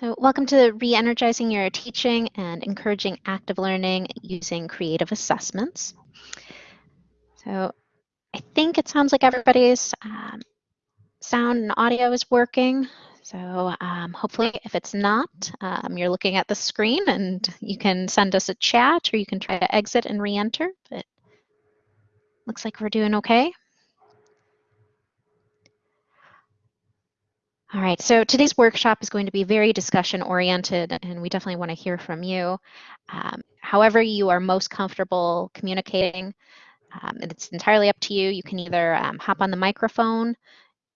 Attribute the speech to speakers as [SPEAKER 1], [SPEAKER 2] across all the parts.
[SPEAKER 1] So welcome to re-energizing your teaching and encouraging active learning using creative assessments. So I think it sounds like everybody's um, sound and audio is working. So um, hopefully if it's not, um, you're looking at the screen and you can send us a chat or you can try to exit and re-enter, but looks like we're doing okay. All right, so today's workshop is going to be very discussion oriented and we definitely want to hear from you. Um, however you are most comfortable communicating, um, it's entirely up to you. You can either um, hop on the microphone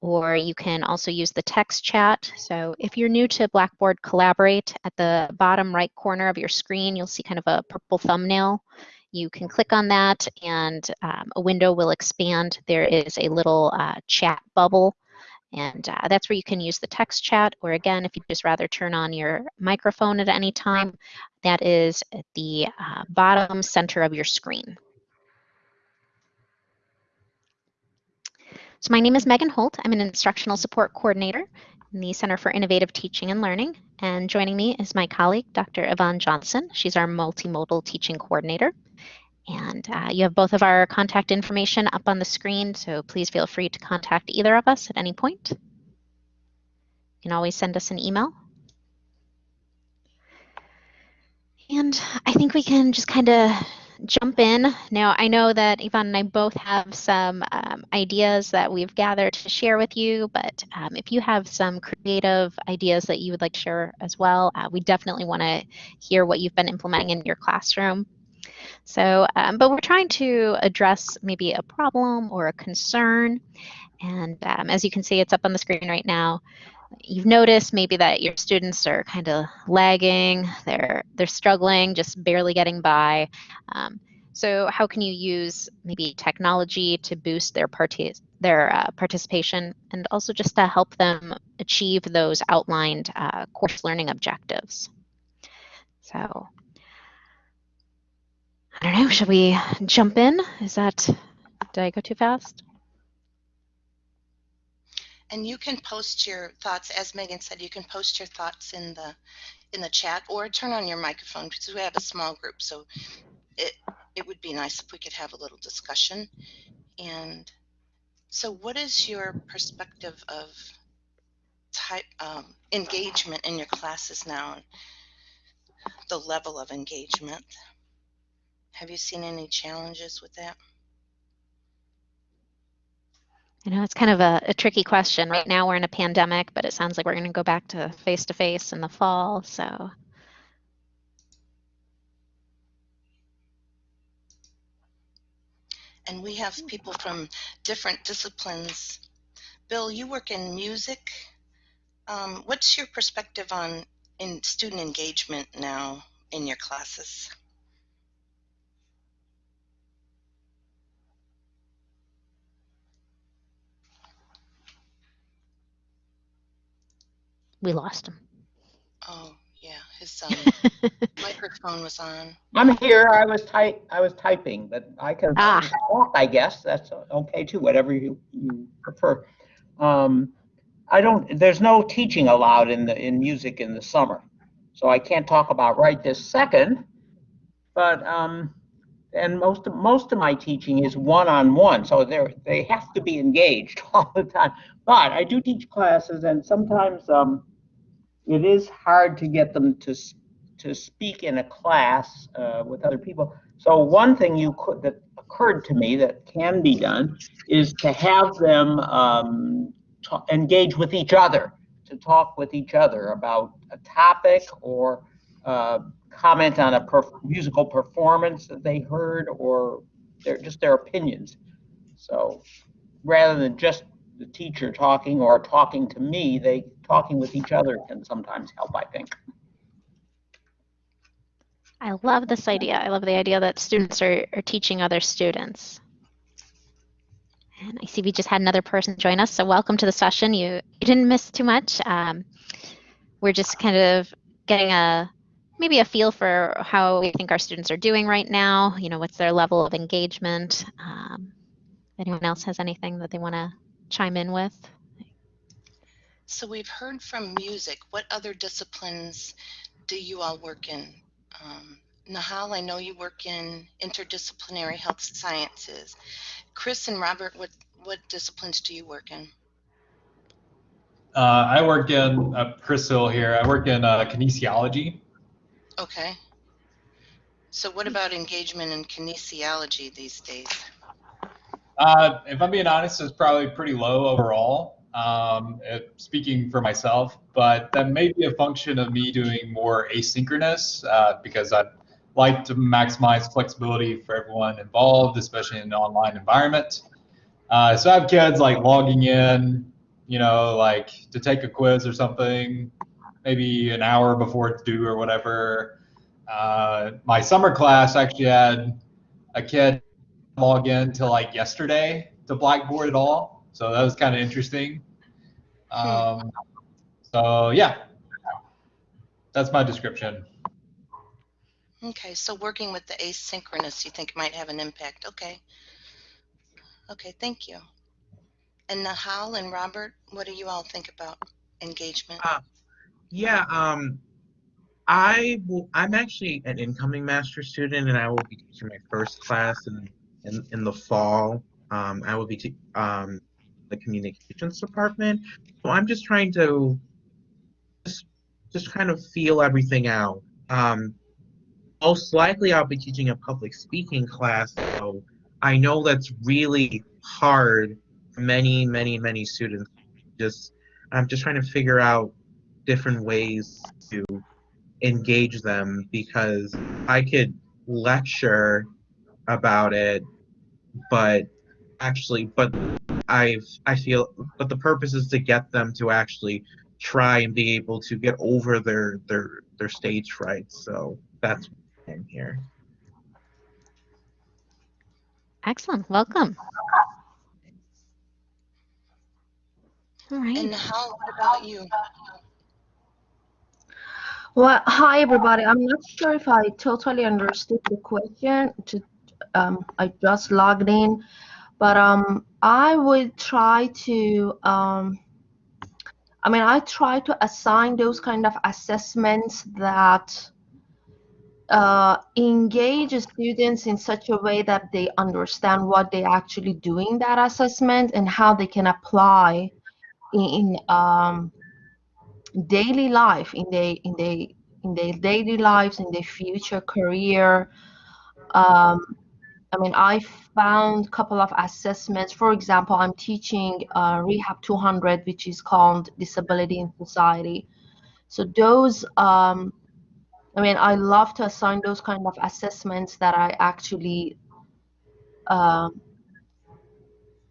[SPEAKER 1] or you can also use the text chat. So if you're new to Blackboard Collaborate, at the bottom right corner of your screen, you'll see kind of a purple thumbnail. You can click on that and um, a window will expand. There is a little uh, chat bubble and uh, that's where you can use the text chat, or again, if you just rather turn on your microphone at any time, that is at the uh, bottom center of your screen. So my name is Megan Holt. I'm an instructional support coordinator in the Center for Innovative Teaching and Learning. And joining me is my colleague, Dr. Yvonne Johnson. She's our multimodal teaching coordinator. And uh, you have both of our contact information up on the screen, so please feel free to contact either of us at any point. You can always send us an email. And I think we can just kind of jump in. Now, I know that Yvonne and I both have some um, ideas that we've gathered to share with you, but um, if you have some creative ideas that you would like to share as well, uh, we definitely want to hear what you've been implementing in your classroom. So, um, but we're trying to address maybe a problem or a concern. And um, as you can see, it's up on the screen right now. You've noticed maybe that your students are kind of lagging, they're, they're struggling, just barely getting by. Um, so how can you use maybe technology to boost their, their uh, participation and also just to help them achieve those outlined uh, course learning objectives? So I don't know, should we jump in? Is that, did I go too fast?
[SPEAKER 2] And you can post your thoughts, as Megan said, you can post your thoughts in the in the chat or turn on your microphone because we have a small group. So it, it would be nice if we could have a little discussion. And so what is your perspective of type um, engagement in your classes now? The level of engagement? Have you seen any challenges with that?
[SPEAKER 1] You know, it's kind of a, a, tricky question. Right now we're in a pandemic, but it sounds like we're going to go back to face to face in the fall. So.
[SPEAKER 2] And we have people from different disciplines. Bill, you work in music. Um, what's your perspective on in student engagement now in your classes?
[SPEAKER 1] We lost him.
[SPEAKER 2] Oh yeah, his um, microphone was on.
[SPEAKER 3] I'm here. I was type. I was typing, but I can ah. talk. I guess that's okay too. Whatever you you prefer. Um, I don't. There's no teaching allowed in the in music in the summer, so I can't talk about right this second. But um, and most of, most of my teaching is one-on-one, so they they have to be engaged all the time. But I do teach classes, and sometimes um, it is hard to get them to to speak in a class uh, with other people. So one thing you could that occurred to me that can be done is to have them um, engage with each other, to talk with each other about a topic or uh, comment on a perf musical performance that they heard or their, just their opinions. So rather than just the teacher talking or talking to me, they talking with each other can sometimes help, I think.
[SPEAKER 1] I love this idea. I love the idea that students are, are teaching other students. And I see we just had another person join us, so welcome to the session. You, you didn't miss too much. Um, we're just kind of getting a maybe a feel for how we think our students are doing right now. You know, what's their level of engagement? Um, anyone else has anything that they want to chime in with?
[SPEAKER 2] So we've heard from music. What other disciplines do you all work in? Um, Nahal, I know you work in interdisciplinary health sciences. Chris and Robert, what, what disciplines do you work in?
[SPEAKER 4] Uh, I work in uh, Chris Hill here. I work in uh, kinesiology.
[SPEAKER 2] Okay. So what about engagement in kinesiology these days?
[SPEAKER 4] Uh, if I'm being honest, it's probably pretty low overall. Um, speaking for myself, but that may be a function of me doing more asynchronous uh, because I like to maximize flexibility for everyone involved, especially in an online environment. Uh, so I have kids like logging in, you know, like to take a quiz or something, maybe an hour before it's due or whatever. Uh, my summer class actually had a kid log in till like yesterday to Blackboard at all, so that was kind of interesting. Um, so yeah, that's my description.
[SPEAKER 2] Okay, so working with the asynchronous, you think might have an impact. Okay. Okay, thank you. And Nahal and Robert, what do you all think about engagement?
[SPEAKER 5] Uh, Yeah, um, I will, I'm actually an incoming master student, and I will be teaching my first class in in, in the fall. Um, I will be te- um, the communications department, so I'm just trying to just just kind of feel everything out. Um, most likely, I'll be teaching a public speaking class, so I know that's really hard for many, many, many students. Just I'm just trying to figure out different ways to engage them because I could lecture about it, but actually, but I've I feel, but the purpose is to get them to actually try and be able to get over their their their stage fright. So that's why I'm here.
[SPEAKER 1] Excellent. Welcome. All right.
[SPEAKER 2] And how about you?
[SPEAKER 6] Well, hi everybody. I'm not sure if I totally understood the question. To, um, I just logged in, but um, I would try to. Um, I mean, I try to assign those kind of assessments that uh, engage students in such a way that they understand what they're actually doing that assessment and how they can apply in, um, daily life in their in their in their daily lives in their future career um, i mean i found a couple of assessments. For example i'm teaching uh, rehab 200 which is called disability in society. So those um, i mean i love to assign those kind of assessments that i actually um,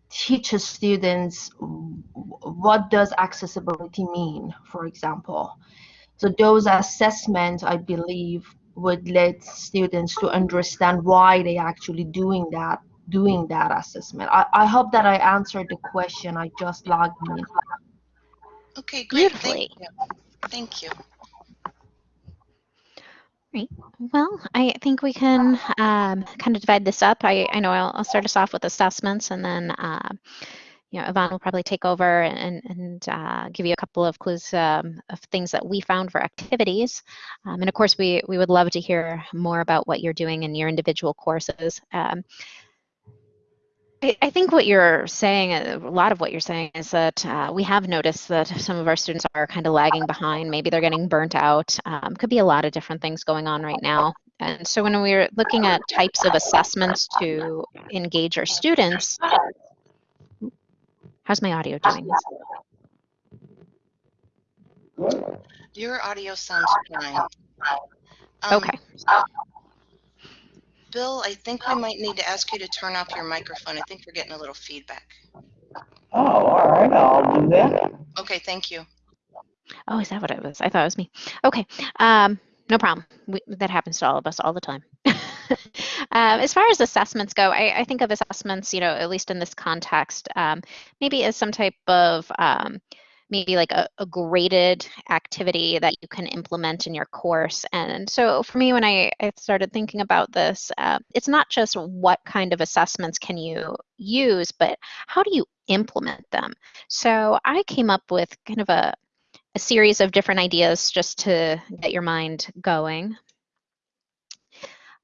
[SPEAKER 6] teach students what does accessibility mean for example. So those assessments i believe would let students to understand why they actually doing that doing that assessment i, I hope that i answered the question i just logged in
[SPEAKER 2] Okay, great.
[SPEAKER 1] Beautifully.
[SPEAKER 2] Thank you. Thank you.
[SPEAKER 1] Right. Well, I think we can um, kind of divide this up. I, I know I'll, I'll start us off with assessments and then, uh, you know, Yvonne will probably take over and, and uh, give you a couple of clues um, of things that we found for activities. Um, and of course, we, we would love to hear more about what you're doing in your individual courses. Um, I think what you're saying, a lot of what you're saying is that uh, we have noticed that some of our students are kind of lagging behind. Maybe they're getting burnt out. Um, could be a lot of different things going on right now. And so when we're looking at types of assessments to engage our students, how's my audio doing?
[SPEAKER 2] Your audio sounds fine. Um,
[SPEAKER 1] Okay.
[SPEAKER 2] Bill, I think we might need to ask you to turn off your microphone. I think we're getting a little feedback.
[SPEAKER 3] Oh, all right, I'll do that.
[SPEAKER 2] Okay, thank you.
[SPEAKER 1] Oh, is that what it was? I thought it was me. Okay, um, no problem. We, that happens to all of us all the time. um, as far as assessments go, I, I, think of assessments, you know, at least in this context, um, maybe as some type of um, maybe like a, a, graded activity that you can implement in your course. And so for me, when I, I started thinking about this, uh, it's not just what kind of assessments can you use, but how do you implement them. So I came up with kind of a, a series of different ideas just to get your mind going.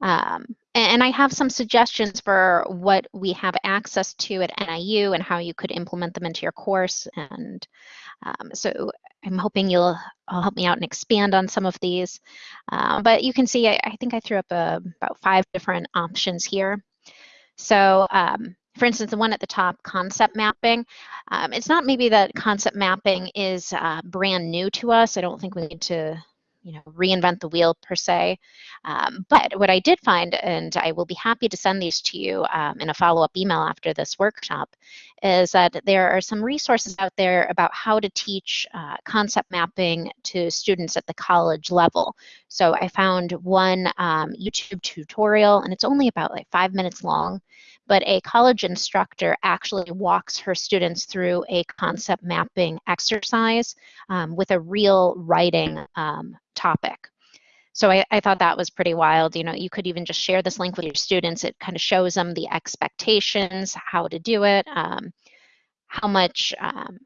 [SPEAKER 1] Um, and I have some suggestions for what we have access to at NIU and how you could implement them into your course. And um, so I'm hoping you'll help me out and expand on some of these. Uh, but you can see, I, I think I threw up a, about five different options here. So um, for instance, the one at the top, concept mapping. Um, it's not maybe that concept mapping is uh, brand new to us. I don't think we need to you know, reinvent the wheel per se. Um, but what I did find, and I will be happy to send these to you um, in a follow-up email after this workshop, is that there are some resources out there about how to teach uh, concept mapping to students at the college level. So I found one um, YouTube tutorial, and it's only about like five minutes long, but a college instructor actually walks her students through a concept mapping exercise um, with a real writing um, topic. So I, I, thought that was pretty wild. You know, you could even just share this link with your students. It kind of shows them the expectations, how to do it, um, how much um,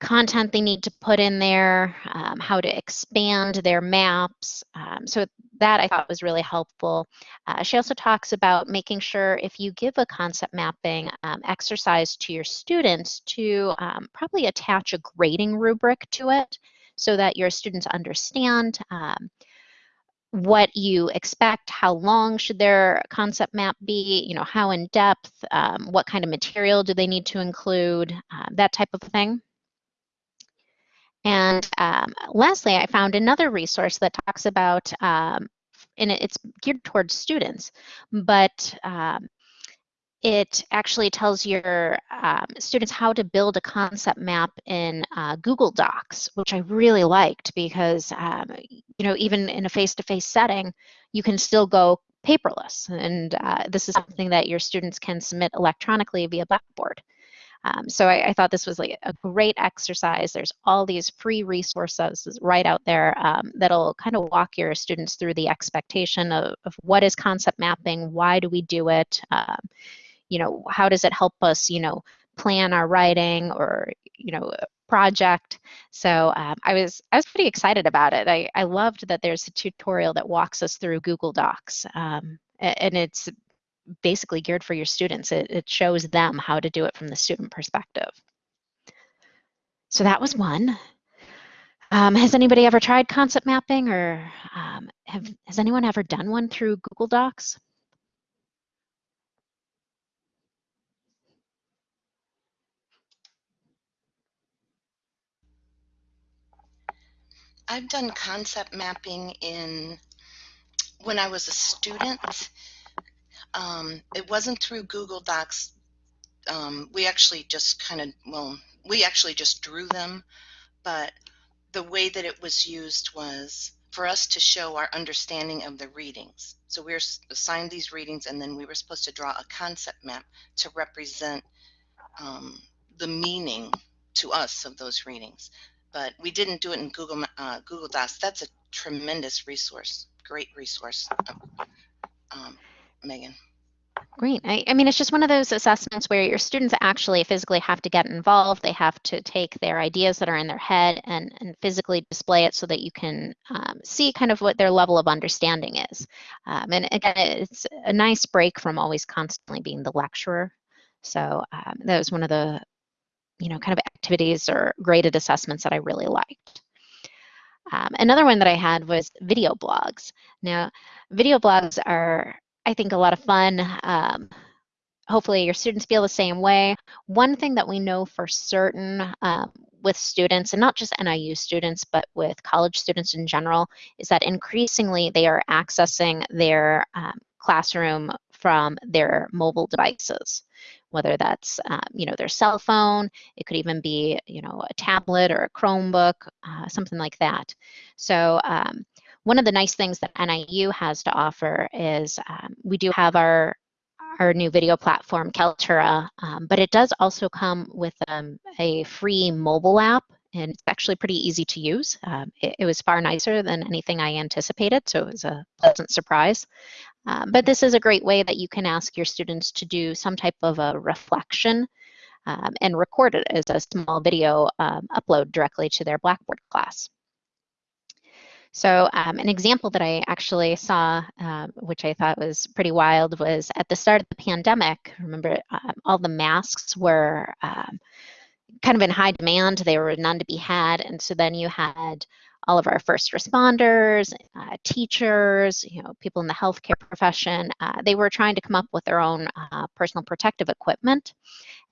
[SPEAKER 1] content they need to put in there, um, how to expand their maps. Um, so that I thought was really helpful. Uh, she also talks about making sure if you give a concept mapping um, exercise to your students to um, probably attach a grading rubric to it so that your students understand um, what you expect, how long should their concept map be, you know, how in depth, um, what kind of material do they need to include, uh, that type of thing. And um, lastly, I found another resource that talks about, um, and it's geared towards students, but um, it actually tells your um, students how to build a concept map in uh, Google Docs, which I really liked because, um, you know, even in a face-to-face -face setting, you can still go paperless. And uh, this is something that your students can submit electronically via Blackboard. Um, so I, I, thought this was like a great exercise. There's all these free resources right out there um, that'll kind of walk your students through the expectation of, of, what is concept mapping, why do we do it, um, you know, how does it help us, you know, plan our writing or, you know, project. So um, I was I was pretty excited about it. I, I loved that there's a tutorial that walks us through Google Docs. Um, and it's basically geared for your students. It, it shows them how to do it from the student perspective. So that was one. Um, has anybody ever tried concept mapping or um, have, has anyone ever done one through Google Docs?
[SPEAKER 2] I've done concept mapping in when I was a student um, it wasn't through Google Docs. Um, we actually just kind of, well, we actually just drew them, but the way that it was used was for us to show our understanding of the readings. So we were assigned these readings and then we were supposed to draw a concept map to represent um, the meaning to us of those readings. But we didn't do it in Google uh, Google Docs. That's a tremendous resource, great resource. Um, Megan.
[SPEAKER 1] Great. I, I, mean, it's just one of those assessments where your students actually physically have to get involved. They have to take their ideas that are in their head and, and physically display it so that you can um, see kind of what their level of understanding is. Um, and again, it's a nice break from always constantly being the lecturer. So um, that was one of the, you know, kind of activities or graded assessments that I really liked. Um, another one that I had was video blogs. Now, video blogs are I think, a lot of fun. Um, hopefully your students feel the same way. One thing that we know for certain um, with students, and not just NIU students, but with college students in general, is that increasingly they are accessing their um, classroom from their mobile devices whether that's um, you know their cell phone it could even be you know a tablet or a chromebook uh, something like that so um, one of the nice things that NIU has to offer is um, we do have our our new video platform, Kaltura, um, but it does also come with um, a free mobile app, and it's actually pretty easy to use. Um, it, it, was far nicer than anything I anticipated, so it was a pleasant surprise. Um, but this is a great way that you can ask your students to do some type of a reflection um, and record it as a small video um, upload directly to their Blackboard class. So um, an example that I actually saw, uh, which I thought was pretty wild, was at the start of the pandemic. Remember, um, all the masks were um, kind of in high demand. There were none to be had, and so then you had all of our first responders, uh, teachers, you know, people in the healthcare profession. Uh, they were trying to come up with their own uh, personal protective equipment,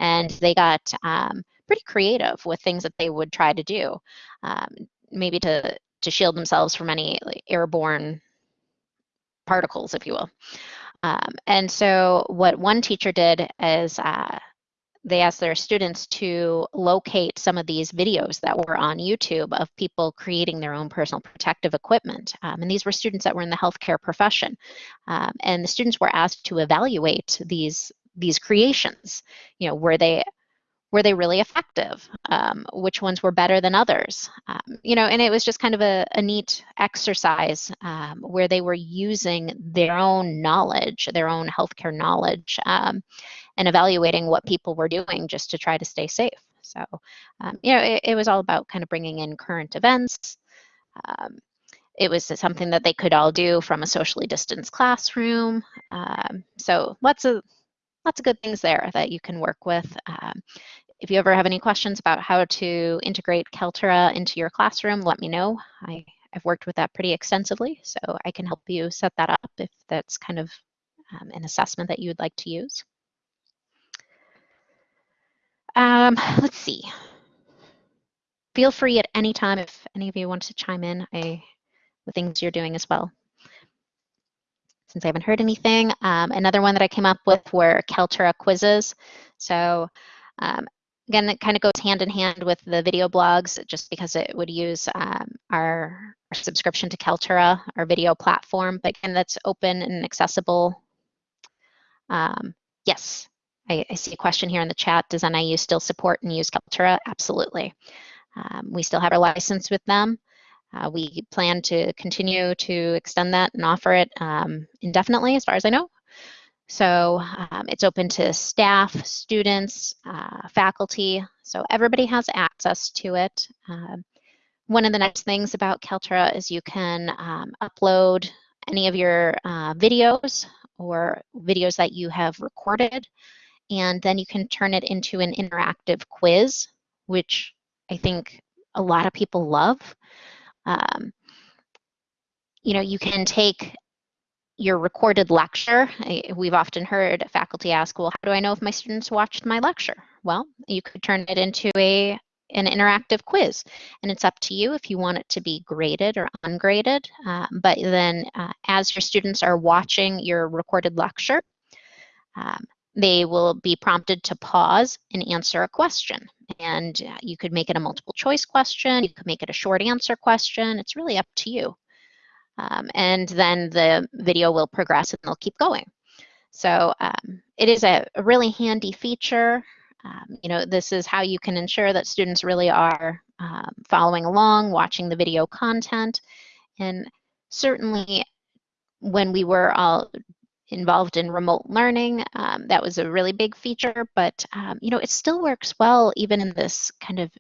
[SPEAKER 1] and they got um, pretty creative with things that they would try to do, um, maybe to to shield themselves from any like, airborne particles, if you will. Um, and so what one teacher did is uh, they asked their students to locate some of these videos that were on YouTube of people creating their own personal protective equipment. Um, and these were students that were in the healthcare profession. Um, and the students were asked to evaluate these, these creations. You know, were they were they really effective? Um, which ones were better than others? Um, you know, and it was just kind of a, a neat exercise um, where they were using their own knowledge, their own healthcare knowledge, um, and evaluating what people were doing just to try to stay safe. So, um, you know, it, it, was all about kind of bringing in current events. Um, it was something that they could all do from a socially distanced classroom. so lots of lots of good things there that you can work with. Um, if you ever have any questions about how to integrate Kaltura into your classroom, let me know. I, have worked with that pretty extensively, so I can help you set that up if that's kind of um, an assessment that you would like to use. Um, let's see. Feel free at any time if any of you want to chime in I, the things you're doing as well since I haven't heard anything. Um, another one that I came up with were Kaltura quizzes. So um, again, it kind of goes hand in hand with the video blogs just because it would use um, our, our, subscription to Kaltura, our video platform, but again, that's open and accessible. Um, yes, I, I, see a question here in the chat. Does NIU still support and use Kaltura? Absolutely. Um, we still have our license with them. Uh, we plan to continue to extend that and offer it um, indefinitely, as far as I know. So um, it's open to staff, students, uh, faculty, so everybody has access to it. Um, one of the nice things about Kaltura is you can um, upload any of your uh, videos or videos that you have recorded, and then you can turn it into an interactive quiz, which I think a lot of people love. Um, you know, you can take your recorded lecture. We've often heard faculty ask, well, how do I know if my students watched my lecture? Well, you could turn it into a an interactive quiz and it's up to you if you want it to be graded or ungraded uh, but then uh, as your students are watching your recorded lecture um, they will be prompted to pause and answer a question. And uh, you could make it a multiple choice question, you could make it a short answer question. It's really up to you. Um, and then the video will progress and they'll keep going. So um, it is a, a, really handy feature. Um, you know, this is how you can ensure that students really are um, following along, watching the video content. And certainly when we were all involved in remote learning. Um, that was a really big feature, but um, you know, it still works well even in this kind of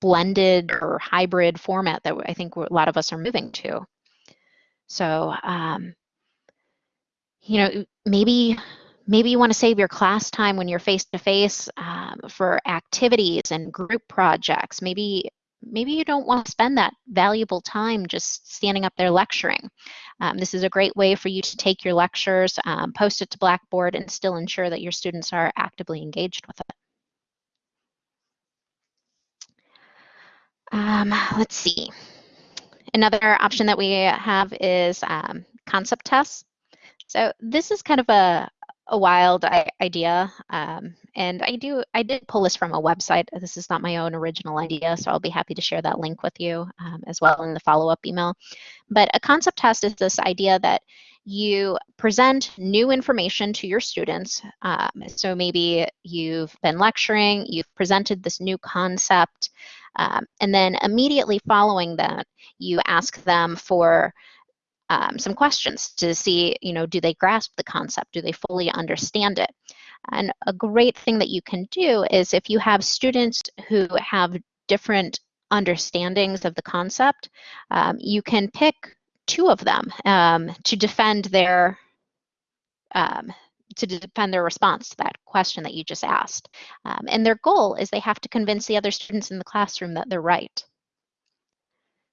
[SPEAKER 1] blended or hybrid format that I think a lot of us are moving to. So, um, you know, maybe maybe you want to save your class time when you're face to face for activities and group projects. Maybe maybe you don't want to spend that valuable time just standing up there lecturing. Um, this is a great way for you to take your lectures, um, post it to Blackboard, and still ensure that your students are actively engaged with it. Um, let's see. Another option that we have is um, concept tests. So this is kind of a, a wild idea. Um, and I do I did pull this from a website. This is not my own original idea, so I'll be happy to share that link with you um, as well in the follow-up email. But a concept test is this idea that you present new information to your students. Um, so maybe you've been lecturing, you've presented this new concept, um, and then immediately following that, you ask them for um, some questions to see, you know, do they grasp the concept? Do they fully understand it? And a great thing that you can do is if you have students who have different understandings of the concept, um, you can pick two of them um, to defend their um, to defend their response to that question that you just asked. Um, and their goal is they have to convince the other students in the classroom that they're right.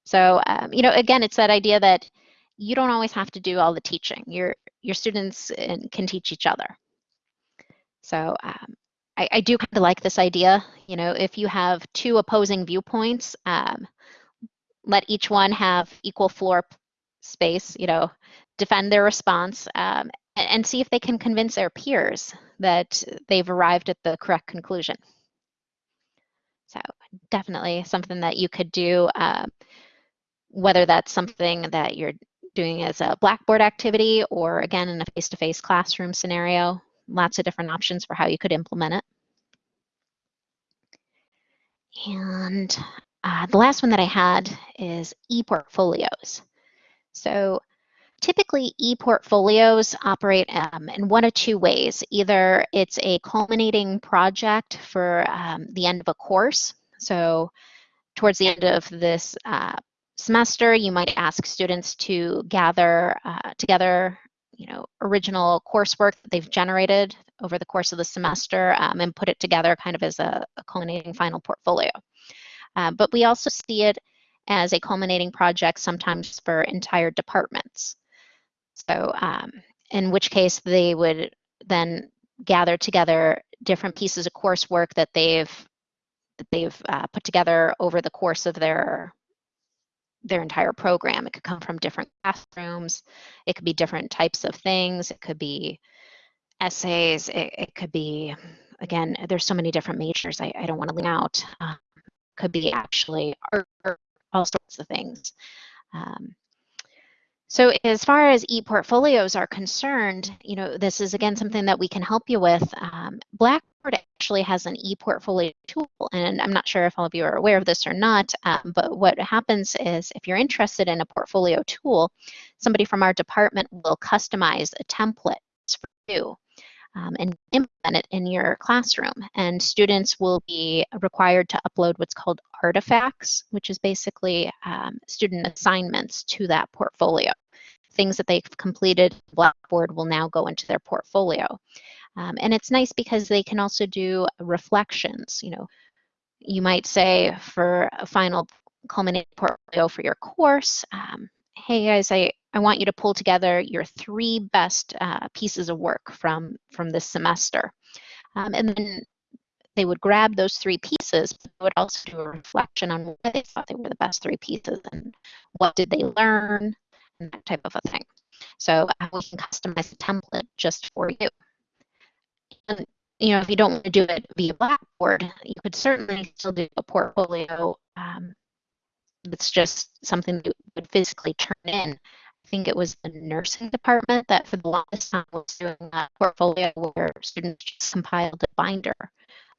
[SPEAKER 1] So, um, you know, again, it's that idea that you don't always have to do all the teaching. Your your students uh, can teach each other. So um, I, I, do kind of like this idea. You know, if you have two opposing viewpoints, um, let each one have equal floor space. You know, defend their response, um, and see if they can convince their peers that they've arrived at the correct conclusion. So definitely something that you could do, uh, whether that's something that you're doing as a Blackboard activity or again in a face-to-face -face classroom scenario. Lots of different options for how you could implement it. And uh, the last one that I had is e-portfolios. So Typically, e-portfolios operate um, in one of two ways. Either it's a culminating project for um, the end of a course. So towards the end of this uh, semester, you might ask students to gather uh, together you know, original coursework that they've generated over the course of the semester um, and put it together kind of as a, a culminating final portfolio. Uh, but we also see it as a culminating project sometimes for entire departments. So um, in which case they would then gather together different pieces of coursework that they've that they've uh, put together over the course of their their entire program. It could come from different classrooms. It could be different types of things. It could be essays. It, it could be, again, there's so many different majors. I, I don't want to lean out. Uh, could be actually art, all sorts of things. Um, so as far as e-portfolios are concerned, you know, this is again something that we can help you with. Um, Blackboard actually has an e-portfolio tool, and I'm not sure if all of you are aware of this or not, um, but what happens is if you're interested in a portfolio tool, somebody from our department will customize a template for you um, and implement it in your classroom. And students will be required to upload what's called artifacts, which is basically um, student assignments to that portfolio. Things that they've completed, Blackboard will now go into their portfolio. Um, and it's nice because they can also do reflections. You know, you might say for a final culminating portfolio for your course, um, hey guys, I, I want you to pull together your three best uh, pieces of work from, from this semester. Um, and then they would grab those three pieces, but they would also do a reflection on why they thought they were the best three pieces and what did they learn, and that type of a thing. So uh, we can customize the template just for you. And you know, if you don't want to do it via Blackboard, you could certainly still do a portfolio um, it's just something you would physically turn in. I think it was the nursing department that for the longest time was doing a portfolio where students just compiled a binder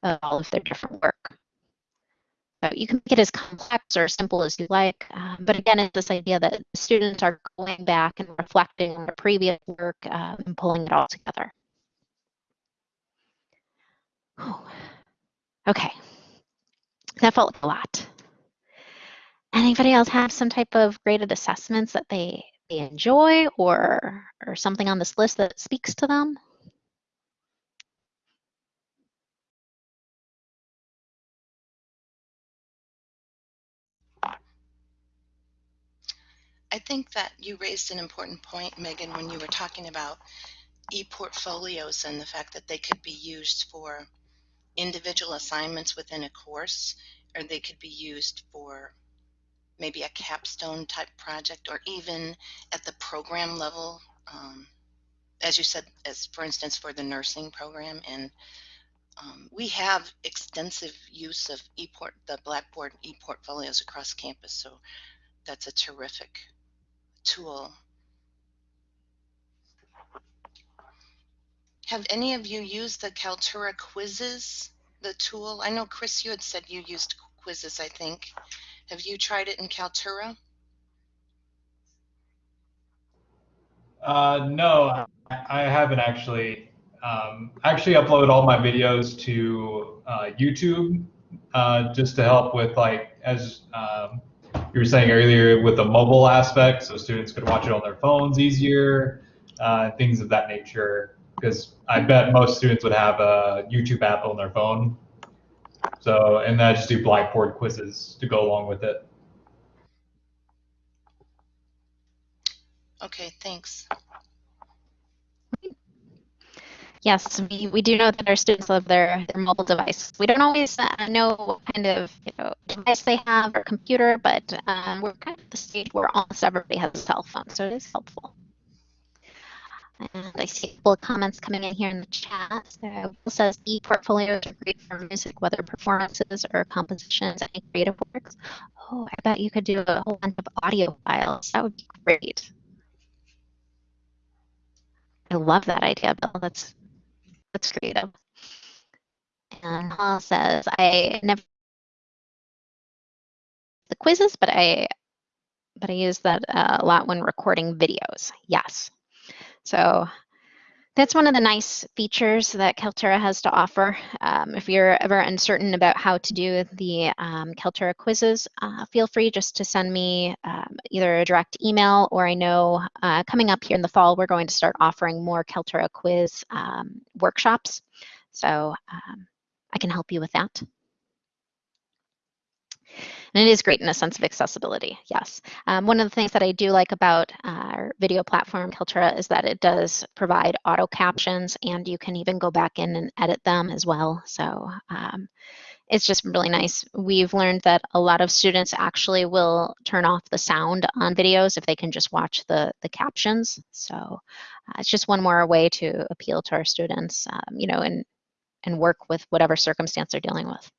[SPEAKER 1] of all of their different work. So you can make it as complex or simple as you like, um, but again, it's this idea that students are going back and reflecting on their previous work uh, and pulling it all together. Okay, that felt like a lot. Anybody else have some type of graded assessments that they, they enjoy or, or something on this list that speaks to them?
[SPEAKER 2] I think that you raised an important point, Megan, when you were talking about e-portfolios and the fact that they could be used for individual assignments within a course, or they could be used for maybe a capstone type project or even at the program level um, as you said as for instance for the nursing program and um, we have extensive use of ePort the Blackboard e-portfolios across campus so that's a terrific tool. Have any of you used the Kaltura quizzes the tool? I know Chris you had said you used quizzes I think have you tried it in Kaltura?
[SPEAKER 4] Uh, no, I haven't actually. um, I actually upload all my videos to uh, YouTube uh, just to help with like as um, you were saying earlier with the mobile aspect, so students could watch it on their phones easier, uh, things of that nature. Because I bet most students would have a YouTube app on their phone. So and then I just do Blackboard quizzes to go along with it.
[SPEAKER 2] Okay, thanks.
[SPEAKER 1] Yes, we, we do know that our students love their, their mobile device. We don't always uh, know what kind of you know, device they have or computer, but um, we're kind of at the stage where almost everybody has a cell phone, so it is helpful. And I see a couple of comments coming in here in the chat. So says e-portfolios are great for music, whether performances or compositions, any creative works. Oh, I bet you could do a whole bunch of audio files. That would be great. I love that idea, Bill. That's that's creative. And Paul says, I never the quizzes, but I but I use that uh, a lot when recording videos. Yes. So that's one of the nice features that Kaltura has to offer. Um, if you're ever uncertain about how to do the um, Kaltura quizzes, uh, feel free just to send me um, either a direct email or I know uh, coming up here in the fall, we're going to start offering more Kaltura quiz um, workshops. So um, I can help you with that. And it is great in a sense of accessibility, yes. Um, one of the things that I do like about our video platform, Kaltura, is that it does provide auto captions and you can even go back in and edit them as well. So um, it's just really nice. We've learned that a lot of students actually will turn off the sound on videos if they can just watch the, the captions. So uh, it's just one more way to appeal to our students, um, you know, and, and work with whatever circumstance they're dealing with.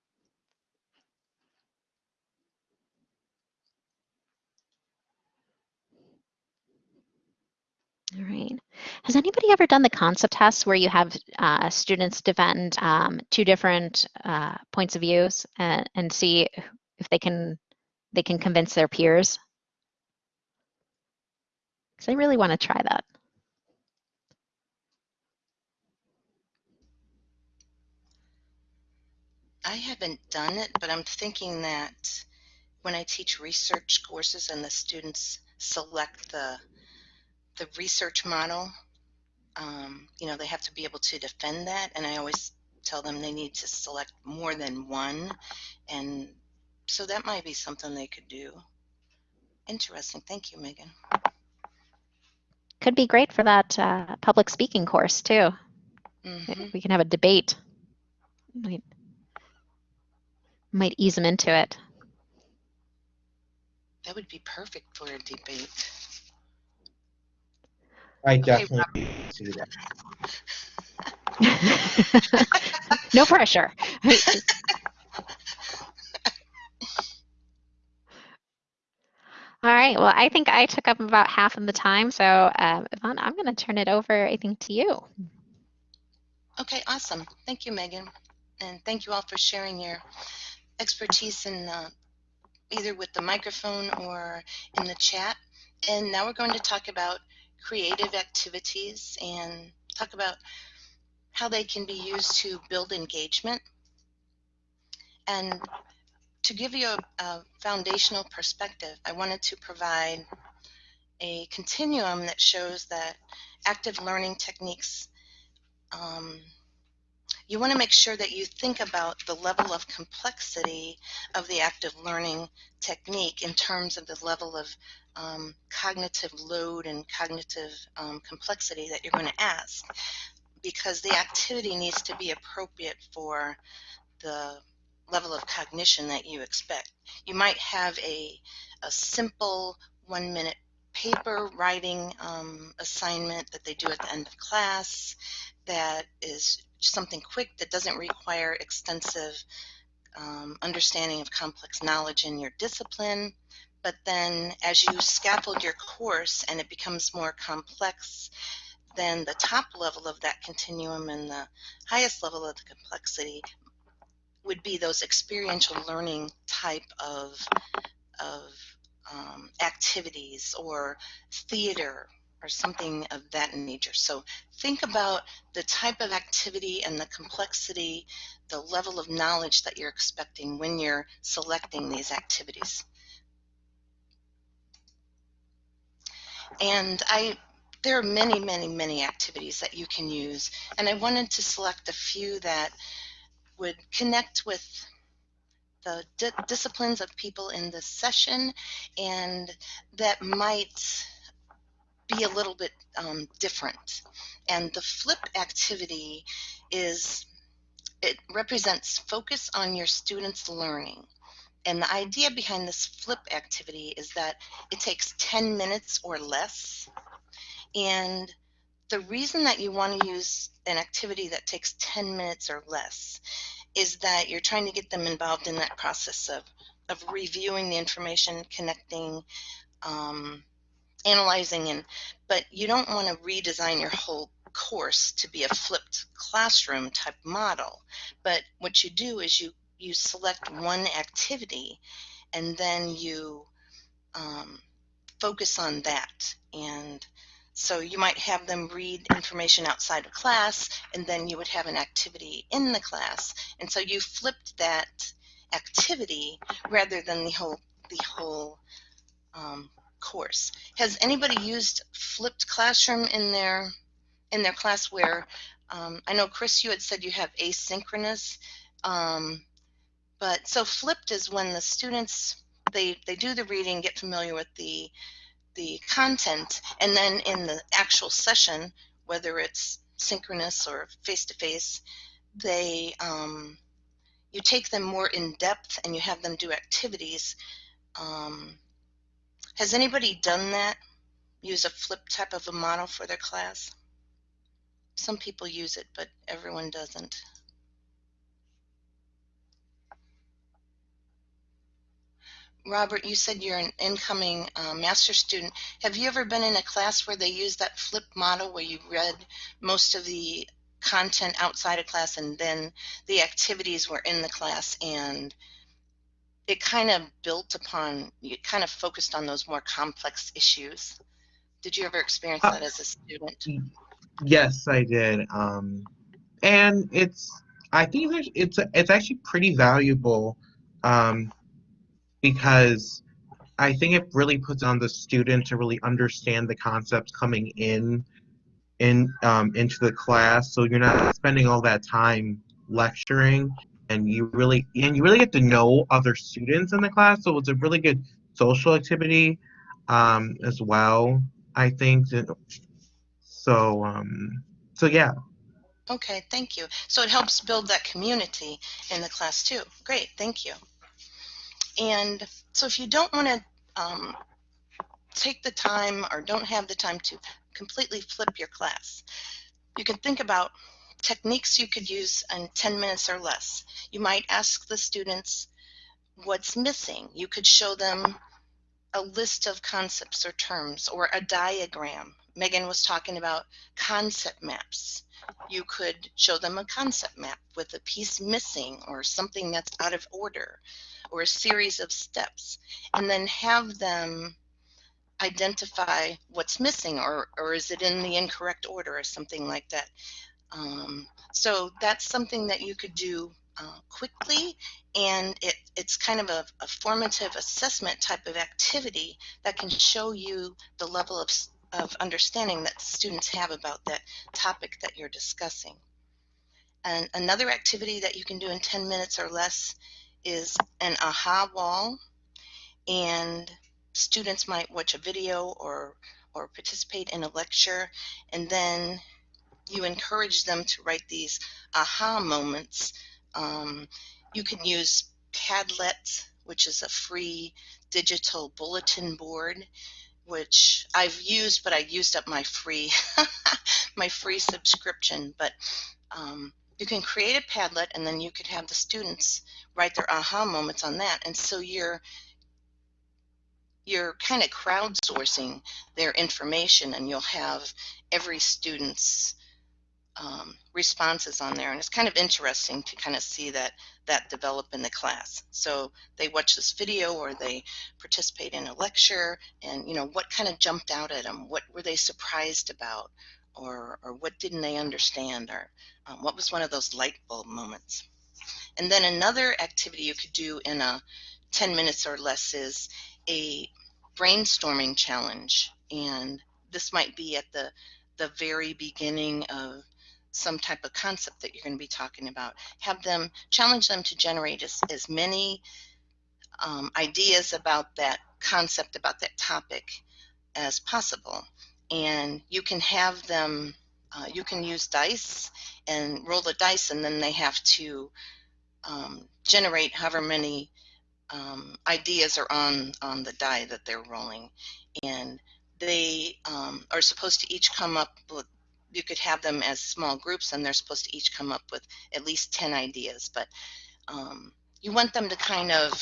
[SPEAKER 1] All right. Has anybody ever done the concept test where you have uh, students defend um, two different uh, points of views and, and see if they can they can convince their peers? Because I really want to try that.
[SPEAKER 2] I haven't done it, but I'm thinking that when I teach research courses and the students select the the research model, um, you know, they have to be able to defend that. And I always tell them they need to select more than one. And so that might be something they could do. Interesting. Thank you, Megan.
[SPEAKER 1] Could be great for that uh, public speaking course too.
[SPEAKER 2] Mm -hmm.
[SPEAKER 1] We can have a debate. Might, might ease them into it.
[SPEAKER 2] That would be perfect for a debate.
[SPEAKER 5] I definitely see that.
[SPEAKER 1] no pressure. All right. Well, I think I took up about half of the time. So, um, Yvonne, I'm going to turn it over, I think, to you.
[SPEAKER 2] Okay, awesome. Thank you, Megan. And thank you all for sharing your expertise in uh, either with the microphone or in the chat. And now we're going to talk about creative activities and talk about how they can be used to build engagement. And to give you a, a foundational perspective, I wanted to provide a continuum that shows that active learning techniques um, you want to make sure that you think about the level of complexity of the active learning technique in terms of the level of um, cognitive load and cognitive um, complexity that you're going to ask because the activity needs to be appropriate for the level of cognition that you expect. You might have a, a simple one minute paper writing um, assignment that they do at the end of class that is something quick that doesn't require extensive um, understanding of complex knowledge in your discipline. But then as you scaffold your course and it becomes more complex, then the top level of that continuum and the highest level of the complexity would be those experiential learning type of, of um, activities or theater or something of that nature. So think about the type of activity and the complexity, the level of knowledge that you're expecting when you're selecting these activities. And I, there are many, many, many activities that you can use. And I wanted to select a few that would connect with the di disciplines of people in this session and that might be a little bit um, different. And the flip activity is, it represents focus on your students' learning. And the idea behind this flip activity is that it takes 10 minutes or less. And the reason that you want to use an activity that takes 10 minutes or less is that you're trying to get them involved in that process of, of reviewing the information, connecting, um, analyzing, and but you don't want to redesign your whole course to be a flipped classroom type model. But what you do is you you select one activity and then you um, focus on that. And so you might have them read information outside of class and then you would have an activity in the class. And so you flipped that activity rather than the whole the whole um, course. Has anybody used flipped classroom in their in their class where um, I know Chris you had said you have asynchronous um, but so flipped is when the students they they do the reading, get familiar with the the content, and then in the actual session, whether it's synchronous or face to face, they um, you take them more in depth and you have them do activities. Um, has anybody done that? Use a flip type of a model for their class? Some people use it, but everyone doesn't. Robert, you said you're an incoming uh, master student. Have you ever been in a class where they use that flip model where you read most of the content outside of class and then the activities were in the class and it kind of built upon, it kind of focused on those more complex issues? Did you ever experience that as a student?
[SPEAKER 5] Yes, I did. Um, and it's, I think it's, it's, it's actually pretty valuable um, because I think it really puts on the student to really understand the concepts coming in in um, into the class. So you're not spending all that time lecturing, and you really and you really get to know other students in the class. So it's a really good social activity um, as well. I think. So um, so yeah.
[SPEAKER 2] Okay, thank you. So it helps build that community in the class too. Great, thank you. And so if you don't want to um, take the time or don't have the time to completely flip your class, you can think about techniques you could use in 10 minutes or less. You might ask the students what's missing. You could show them a list of concepts or terms or a diagram. Megan was talking about concept maps. You could show them a concept map with a piece missing or something that's out of order or a series of steps and then have them identify what's missing or, or is it in the incorrect order or something like that. Um, so that's something that you could do uh, quickly and it, it's kind of a, a, formative assessment type of activity that can show you the level of, of understanding that students have about that topic that you're discussing. And another activity that you can do in 10 minutes or less is an aha wall and students might watch a video or or participate in a lecture and then you encourage them to write these aha moments. Um, you can use padlet which is a free digital bulletin board which I've used but I used up my free my free subscription but um, you can create a Padlet and then you could have the students write their aha moments on that. And so you're you're kind of crowdsourcing their information and you'll have every student's um, responses on there, and it's kind of interesting to kind of see that that develop in the class. So they watch this video or they participate in a lecture, and you know what kind of jumped out at them, what were they surprised about, or or what didn't they understand, or um, what was one of those light bulb moments. And then another activity you could do in a 10 minutes or less is a brainstorming challenge, and this might be at the the very beginning of some type of concept that you're going to be talking about. Have them challenge them to generate as, as many um, ideas about that concept, about that topic as possible. And you can have them, uh, you can use dice and roll the dice, and then they have to um, generate however many um, ideas are on, on the die that they're rolling. And they um, are supposed to each come up with you could have them as small groups and they're supposed to each come up with at least 10 ideas but um, you want them to kind of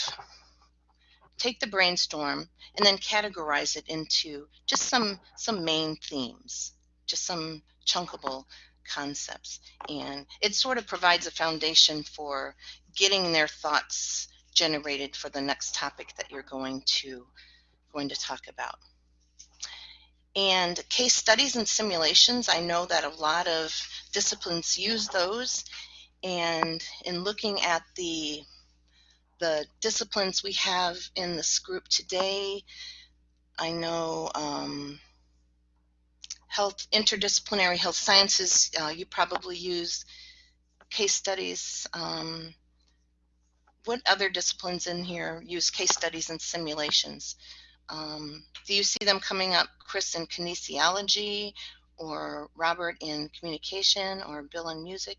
[SPEAKER 2] take the brainstorm and then categorize it into just some some main themes just some chunkable concepts and it sort of provides a foundation for getting their thoughts generated for the next topic that you're going to going to talk about and case studies and simulations, I know that a lot of disciplines use those. And in looking at the, the disciplines we have in this group today, I know um, health, interdisciplinary health sciences, uh, you probably use case studies. Um, what other disciplines in here use case studies and simulations? Um, do you see them coming up, Chris, in kinesiology or Robert in communication or Bill in music?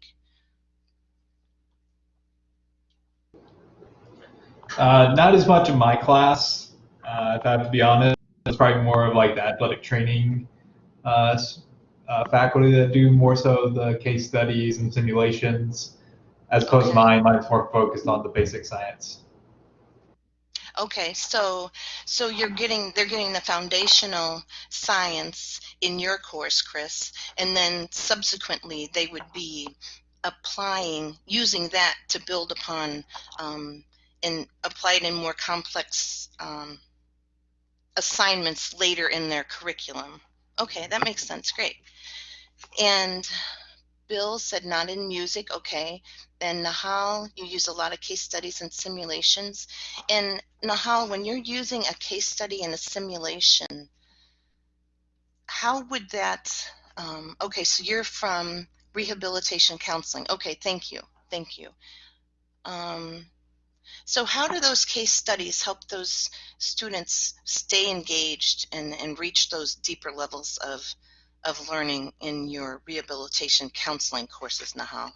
[SPEAKER 4] Uh, not as much in my class, uh, if I have to be honest. It's probably more of like the athletic training uh, uh faculty that do more so the case studies and simulations, as opposed to mine. Mine's more focused on the basic science.
[SPEAKER 2] Okay, so so you're getting they're getting the foundational science in your course, Chris, and then subsequently they would be applying using that to build upon um, and apply it in more complex um, assignments later in their curriculum. Okay, that makes sense. Great. And Bill said not in music. Okay. And Nahal, you use a lot of case studies and simulations. And Nahal, when you're using a case study and a simulation, how would that, um, okay, so you're from rehabilitation counseling. Okay, thank you. Thank you. Um, so how do those case studies help those students stay engaged and, and reach those deeper levels of of learning in your rehabilitation counseling courses, Nahal?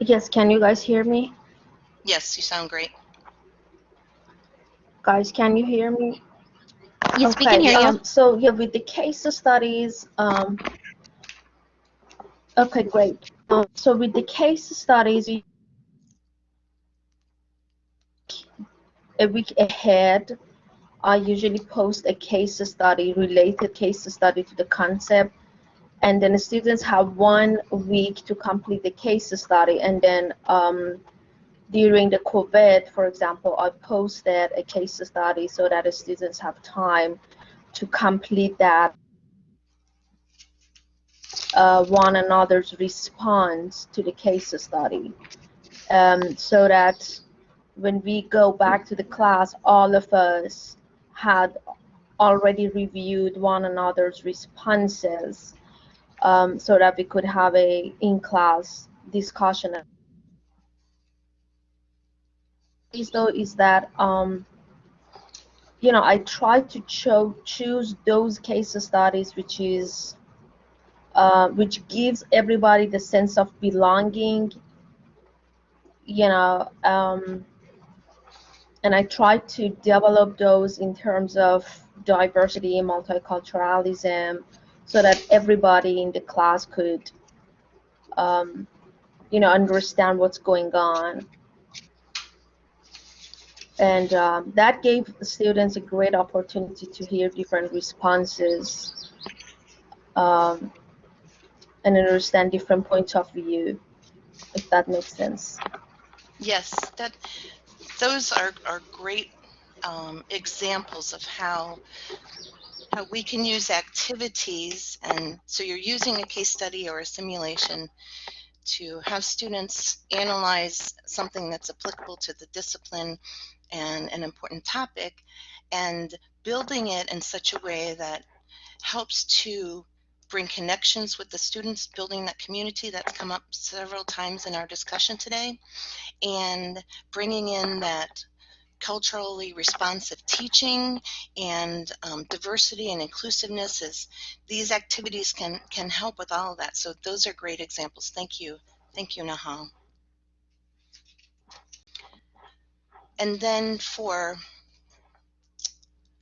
[SPEAKER 6] Yes, can you guys hear me?
[SPEAKER 2] Yes, you sound great.
[SPEAKER 6] Guys, can you hear me?
[SPEAKER 1] Yes, okay, we can hear um,
[SPEAKER 6] you. So yeah, with the case studies, um, okay, great. Um, so with the case studies, a week ahead, I usually post a case study, related case study to the concept. And then the students have one week to complete the case study. And then um, during the COVID, for example, I posted a case study so that the students have time to complete that uh, one another's response to the case study. Um, so that when we go back to the class, all of us had already reviewed one another's responses um, so that we could have a in-class discussion. Though is that um, you know I try to cho choose those case studies which is uh, which gives everybody the sense of belonging you know um, and I try to develop those in terms of diversity, and multiculturalism, so that everybody in the class could, um, you know, understand what's going on. and um, that gave students a great opportunity to hear different responses um, and understand different points of view, if that makes sense.
[SPEAKER 2] Yes, that those are, are great um, examples of how how we can use activities and so you're using a case study or a simulation to have students analyze something that's applicable to the discipline and an important topic and building it in such a way that helps to bring connections with the students, building that community that's come up several times in our discussion today, and bringing in that culturally responsive teaching and um, diversity and inclusiveness is these activities can can help with all of that. So those are great examples. Thank you. Thank you nahal. And then for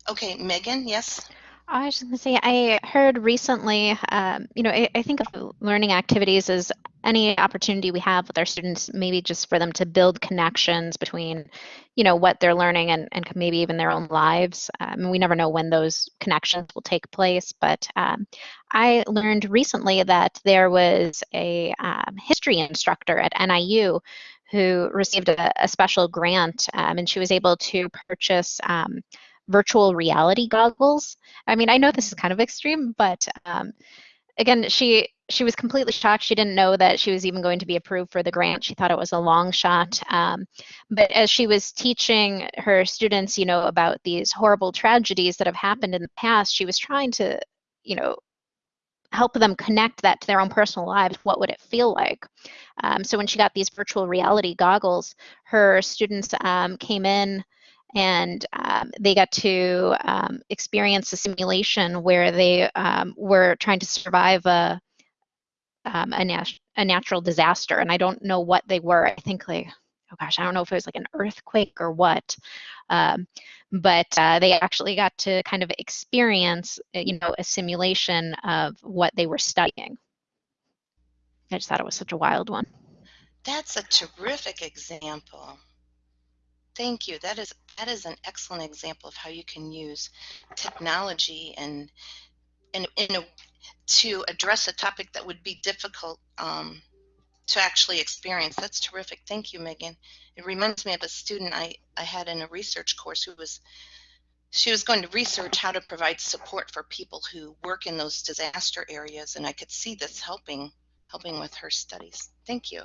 [SPEAKER 2] okay megan yes
[SPEAKER 1] I was just going to say, I heard recently, um, you know, I, I, think of learning activities as any opportunity we have with our students, maybe just for them to build connections between, you know, what they're learning and, and maybe even their own lives. Um, we never know when those connections will take place, but um, I learned recently that there was a um, history instructor at NIU who received a, a special grant um, and she was able to purchase um, virtual reality goggles. I mean, I know this is kind of extreme, but um, again, she she was completely shocked. She didn't know that she was even going to be approved for the grant. She thought it was a long shot. Um, but as she was teaching her students, you know, about these horrible tragedies that have happened in the past, she was trying to, you know, help them connect that to their own personal lives. What would it feel like? Um, so when she got these virtual reality goggles, her students um, came in and um, they got to um, experience a simulation where they um, were trying to survive a um, a, nat a, natural disaster, and I don't know what they were. I think like, oh gosh, I don't know if it was like an earthquake or what, um, but uh, they actually got to kind of experience, uh, you know, a simulation of what they were studying. I just thought it was such a wild one.
[SPEAKER 2] That's a terrific example. Thank you. That is that is an excellent example of how you can use technology and and in a, to address a topic that would be difficult um, to actually experience. That's terrific. Thank you, Megan. It reminds me of a student I, I had in a research course who was she was going to research how to provide support for people who work in those disaster areas and I could see this helping helping with her studies. Thank you.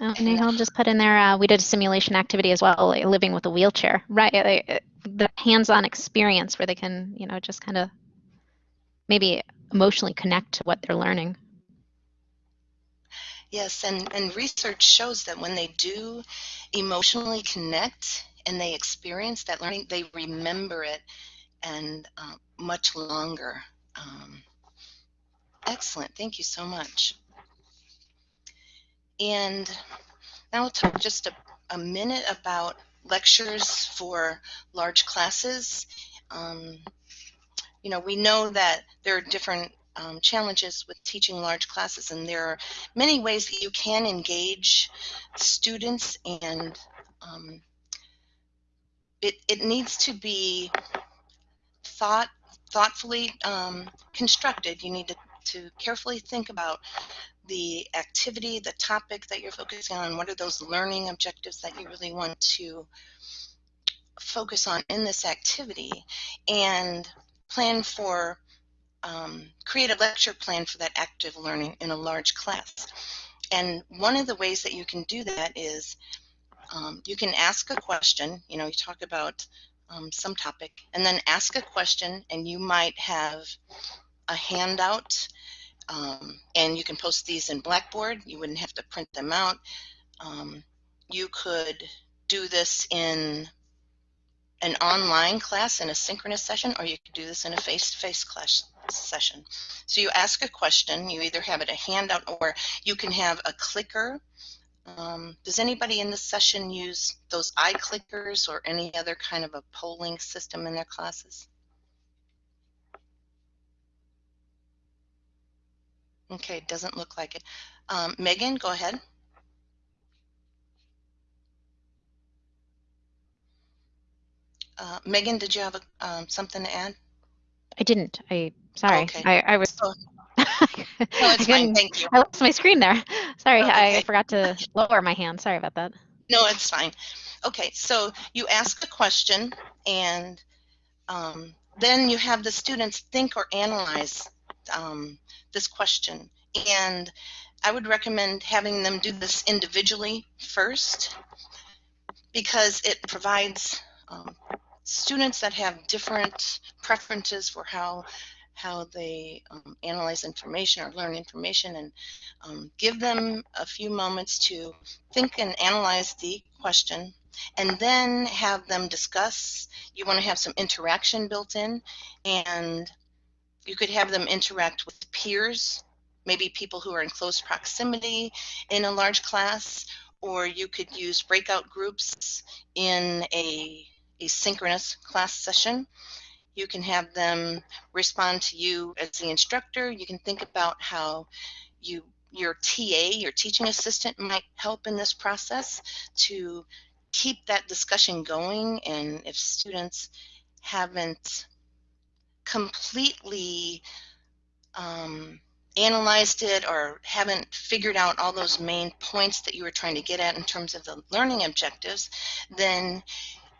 [SPEAKER 1] Oh, Nihal just put in there, uh, we did a simulation activity as well, like living with a wheelchair, right? Like, the hands-on experience where they can, you know, just kind of maybe emotionally connect to what they're learning.
[SPEAKER 2] Yes, and, and research shows that when they do emotionally connect and they experience that learning, they remember it and uh, much longer. Um, excellent. Thank you so much. And now we'll talk just a, a minute about lectures for large classes. Um, you know, we know that there are different um, challenges with teaching large classes, and there are many ways that you can engage students, and um, it, it needs to be thought thoughtfully um, constructed. You need to, to carefully think about the activity, the topic that you're focusing on, what are those learning objectives that you really want to focus on in this activity, and plan for, um, create a lecture plan for that active learning in a large class. And one of the ways that you can do that is um, you can ask a question, you know, you talk about um, some topic, and then ask a question, and you might have a handout um, and you can post these in Blackboard. You wouldn't have to print them out. Um, you could do this in an online class in a synchronous session, or you could do this in a face-to-face -face class session. So you ask a question, you either have it a handout or you can have a clicker. Um, does anybody in this session use those iClickers or any other kind of a polling system in their classes? Okay, doesn't look like it. Um, Megan, go ahead. Uh, Megan, did you have a, um, something to add?
[SPEAKER 1] I didn't. I sorry.
[SPEAKER 2] Okay.
[SPEAKER 1] I, I was.
[SPEAKER 2] So-
[SPEAKER 1] I
[SPEAKER 2] No, it's fine. Thank you.
[SPEAKER 1] I lost my screen there. Sorry,
[SPEAKER 2] Oh,
[SPEAKER 1] I forgot to lower my hand. Sorry about that.
[SPEAKER 2] No, it's fine. Okay, so you ask a question and um, then you have the students think or analyze um, this question. And I would recommend having them do this individually first because it provides um, students that have different preferences for how how they um, analyze information or learn information and um, give them a few moments to think and analyze the question and then have them discuss. You want to have some interaction built in and you could have them interact with peers, maybe people who are in close proximity in a large class, or you could use breakout groups in a, a synchronous class session. You can have them respond to you as the instructor. You can think about how you your TA, your teaching assistant, might help in this process to keep that discussion going. And if students haven't completely um, analyzed it or haven't figured out all those main points that you were trying to get at in terms of the learning objectives, then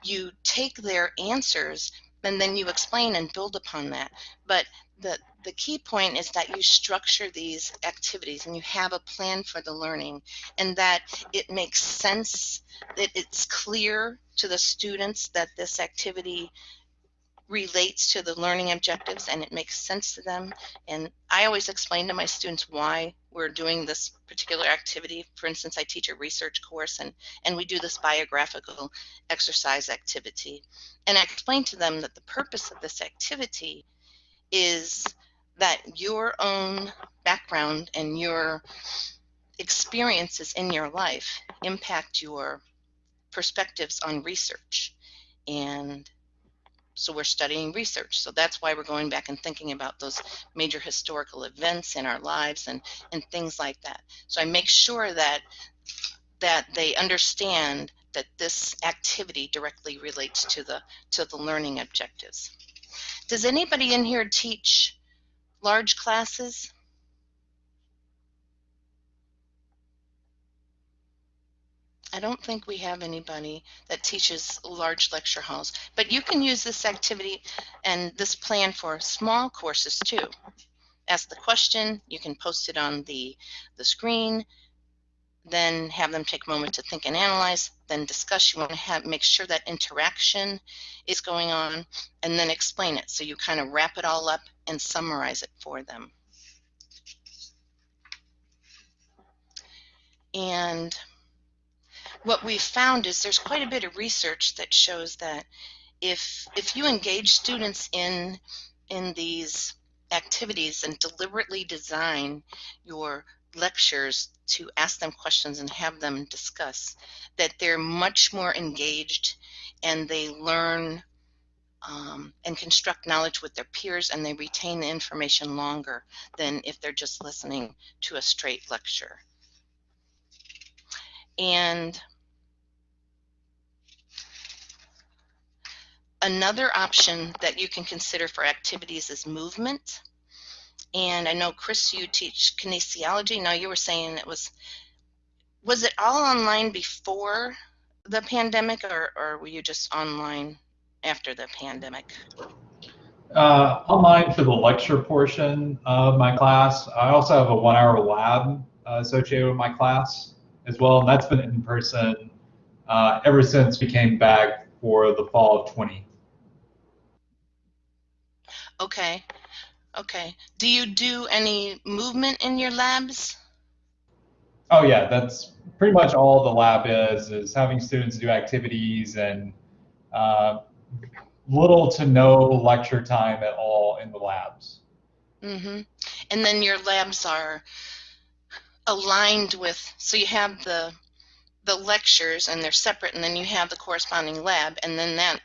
[SPEAKER 2] you take their answers and then you explain and build upon that. But the, the key point is that you structure these activities and you have a plan for the learning and that it makes sense, that it's clear to the students that this activity relates to the learning objectives and it makes sense to them. And I always explain to my students why we're doing this particular activity. For instance, I teach a research course and, and we do this biographical exercise activity. And I explain to them that the purpose of this activity is that your own background and your experiences in your life impact your perspectives on research. And so we're studying research. So that's why we're going back and thinking about those major historical events in our lives and, and things like that. So I make sure that that they understand that this activity directly relates to the to the learning objectives. Does anybody in here teach large classes? I don't think we have anybody that teaches large lecture halls, but you can use this activity and this plan for small courses too. Ask the question, you can post it on the, the screen, then have them take a moment to think and analyze, then discuss. You want to have make sure that interaction is going on, and then explain it. So you kind of wrap it all up and summarize it for them. And what we've found is there's quite a bit of research that shows that if if you engage students in in these activities and deliberately design your lectures to ask them questions and have them discuss that they're much more engaged and they learn um, and construct knowledge with their peers and they retain the information longer than if they're just listening to a straight lecture. And another option that you can consider for activities is movement. And I know, Chris, you teach kinesiology. Now, you were saying it was, was it all online before the pandemic or, or were you just online after the pandemic?
[SPEAKER 4] Uh, online for the lecture portion of my class. I also have a one hour lab uh, associated with my class as well, and that's been in person uh, ever since we came back for the fall of 20.
[SPEAKER 2] Okay. Okay. Do you do any movement in your labs?
[SPEAKER 4] Oh yeah, that's pretty much all the lab is, is having students do activities and uh, little to no lecture time at all in the labs.
[SPEAKER 2] Mm-hmm. And then your labs are aligned with, so you have the the lectures and they're separate, and then you have the corresponding lab, and then that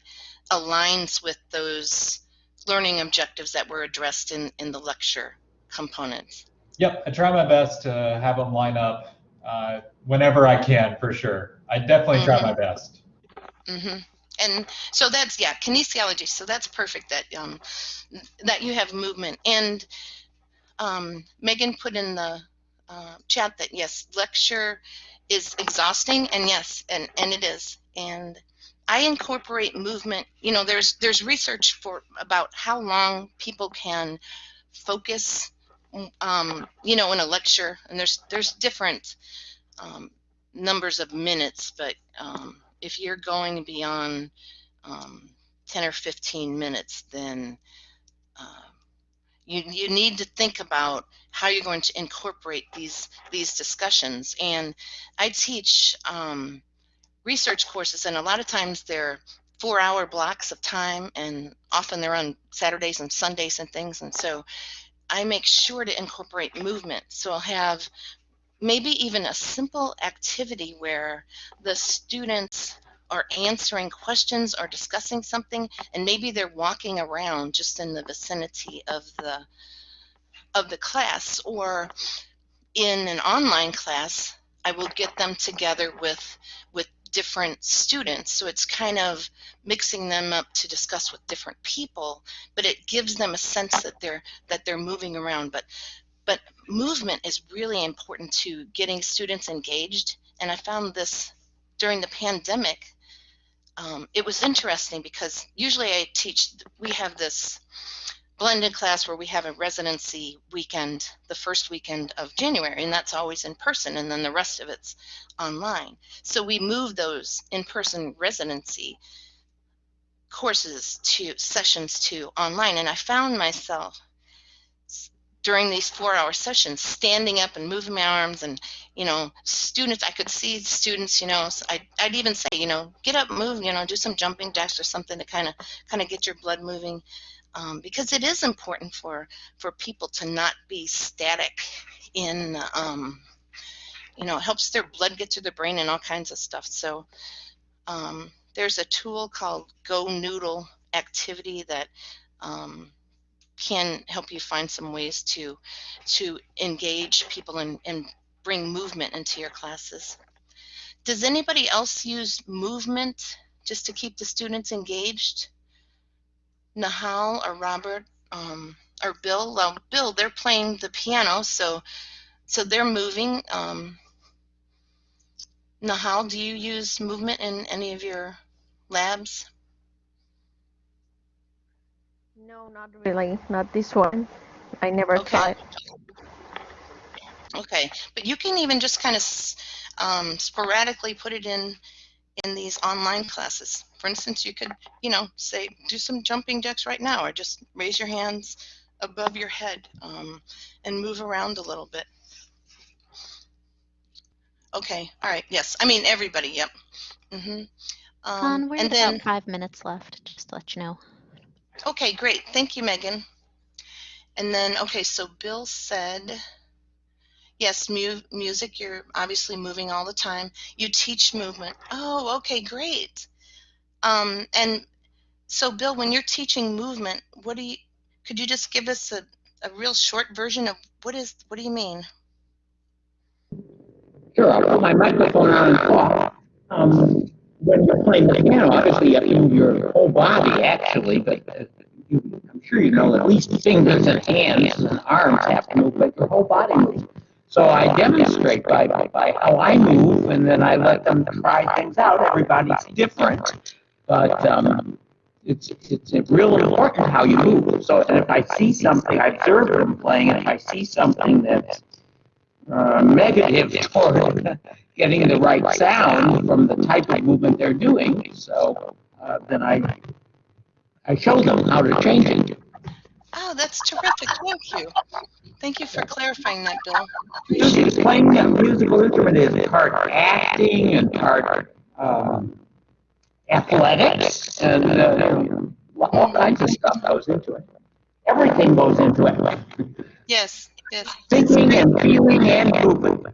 [SPEAKER 2] aligns with those learning objectives that were addressed in, in the lecture components.
[SPEAKER 4] Yep, I try my best to have them line up uh, whenever I can, for sure. I definitely try
[SPEAKER 2] Mhm.
[SPEAKER 4] my best.
[SPEAKER 2] hmm and so that's yeah kinesiology so that's perfect that um that you have movement and um megan put in the uh, chat that yes lecture is exhausting and yes and and it is and i incorporate movement you know there's there's research for about how long people can focus um you know in a lecture and there's there's different um, numbers of minutes but um, if you're going beyond um, 10 or 15 minutes, then uh, you, you need to think about how you're going to incorporate these these discussions. And I teach um, research courses, and a lot of times they're four-hour blocks of time, and often they're on Saturdays and Sundays and things. And so I make sure to incorporate movement. So I'll have maybe even a simple activity where the students are answering questions or discussing something and maybe they're walking around just in the vicinity of the of the class or in an online class I will get them together with with different students so it's kind of mixing them up to discuss with different people but it gives them a sense that they're that they're moving around. But but movement is really important to getting students engaged and I found this during the pandemic um, it was interesting because usually I teach, we have this blended class where we have a residency weekend the first weekend of January, and that's always in person, and then the rest of it's online. So we move those in person residency courses to sessions to online, and I found myself during these four hour sessions standing up and moving my arms and you know students i could see students you know I'd, I'd even say you know get up move you know do some jumping jacks or something to kind of kind of get your blood moving um, because it is important for for people to not be static in um, you know it helps their blood get to the brain and all kinds of stuff so um, there's a tool called GoNoodle activity that um, can help you find some ways to to engage people and, and bring movement into your classes. Does anybody else use movement just to keep the students engaged? Nahal or Robert um, or Bill? Well, Bill, they're playing the piano, so so they're moving. Um, Nahal, do you use movement in any of your labs?
[SPEAKER 6] No, not really. Not this one. I never
[SPEAKER 2] Okay.
[SPEAKER 6] tried.
[SPEAKER 2] Okay, but you can even just kind of um, sporadically put it in in these online classes. For instance, you could, you know, say do some jumping jacks right now, or just raise your hands above your head um, and move around a little bit. Okay, all right, yes. I mean everybody. Yep. Mm
[SPEAKER 1] -hmm.
[SPEAKER 2] Um,
[SPEAKER 1] we're
[SPEAKER 2] and
[SPEAKER 1] at
[SPEAKER 2] then
[SPEAKER 1] about five minutes left, just to let you know.
[SPEAKER 2] Okay, great. Thank you, Megan. And then, okay, so Bill said, yes, mu music, you're obviously moving all the time. You teach movement. Oh, okay, great. Um, and so, Bill, when you're teaching movement, what do you, could you just give us a, a real short version of what is, what do you mean?
[SPEAKER 3] Sure, I'll put my microphone on and talk. Um, when you're playing the piano, obviously you have to move your whole body, actually, but uh, you, I'm sure you know at least fingers and hands and arms have to move, but your whole body moves. So I demonstrate by, by how I move, and then I let them try things out. Everybody's different, but um, it's it's real important how you move. So, and if I see something, I observe them playing, and if I see something that's uh, negative toward getting the right sound from the type of movement they're doing. So uh, then I I show them how to change it.
[SPEAKER 2] Oh, that's terrific. Thank you. Thank you for clarifying that, Bill.
[SPEAKER 3] Just playing a musical instrument is part acting and part um, athletics and uh, all kinds of stuff goes into it. Everything goes into it.
[SPEAKER 2] Yes, yes.
[SPEAKER 3] Thinking and feeling and moving.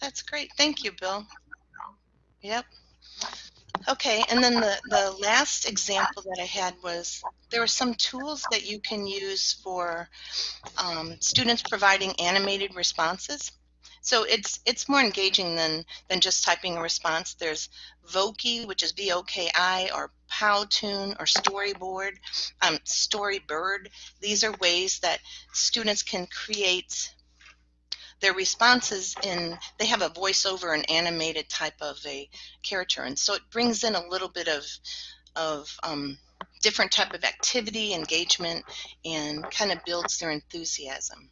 [SPEAKER 2] That's great. Thank you, Bill. Yep. Okay, and then the, the last example that I had was there are some tools that you can use for um, students providing animated responses. So it's it's more engaging than than just typing a response. There's Voki, which is V-O-K-I, or Powtoon, or Storyboard, um, Storybird. These are ways that students can create their responses in. They have a voiceover and animated type of a character, and so it brings in a little bit of of um, different type of activity, engagement, and kind of builds their enthusiasm.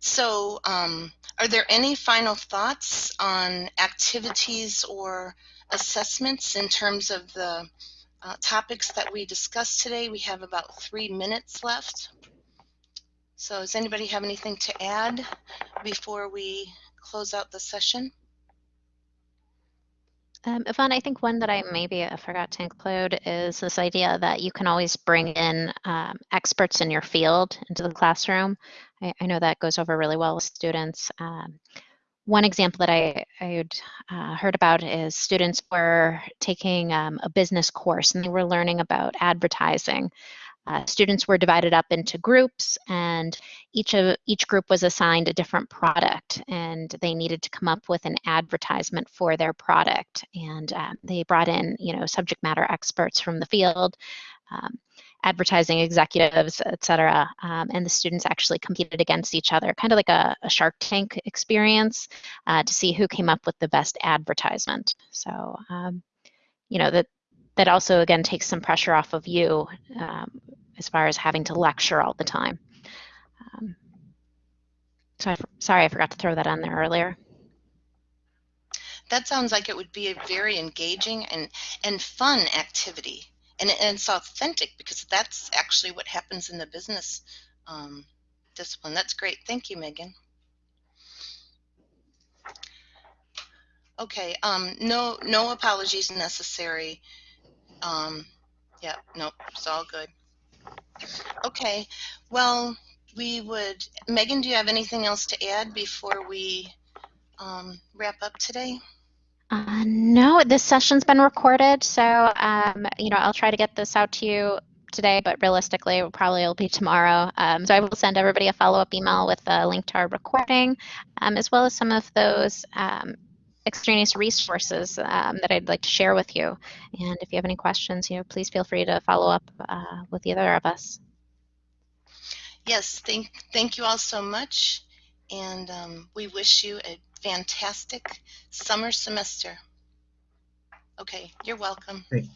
[SPEAKER 2] So, um, are there any final thoughts on activities or assessments in terms of the uh, topics that we discussed today? We have about three minutes left. So, does anybody have anything to add before we close out the session?
[SPEAKER 1] Um, Yvonne, I think one that I maybe I forgot to include is this idea that you can always bring in um, experts in your field into the classroom. I, I know that goes over really well with students. Um, one example that I, I had uh, heard about is students were taking um, a business course and they were learning about advertising. Uh, students were divided up into groups and each of each group was assigned a different product and they needed to come up with an advertisement for their product. And uh, they brought in you know subject matter experts from the field um, advertising executives etc um, and the students actually competed against each other kind of like a, a shark tank experience uh, to see who came up with the best advertisement. So um, you know that that also again takes some pressure off of you um, as far as having to lecture all the time. Um, so I, sorry, I forgot to throw that on there earlier.
[SPEAKER 2] That sounds like it would be a very engaging and, and fun activity. And, and it's authentic because that's actually what happens in the business um, discipline. That's great. Thank you, Megan. Okay, um, no, no apologies necessary. Um, yeah, nope, it's all good. Okay, well, we would, Megan, do you have anything else to add before we um, wrap up today?
[SPEAKER 1] Uh, no, this session's been recorded, so um, you know I'll try to get this out to you today, but realistically, it probably will be tomorrow. Um, so I will send everybody a follow-up email with a link to our recording, um, as well as some of those um, extraneous resources um, that I'd like to share with you. And if you have any questions, you know, please feel free to follow up uh, with either of us.
[SPEAKER 2] Yes, thank, thank you all so much. And um, we wish you a fantastic summer semester. Okay, you're welcome.
[SPEAKER 5] Thank,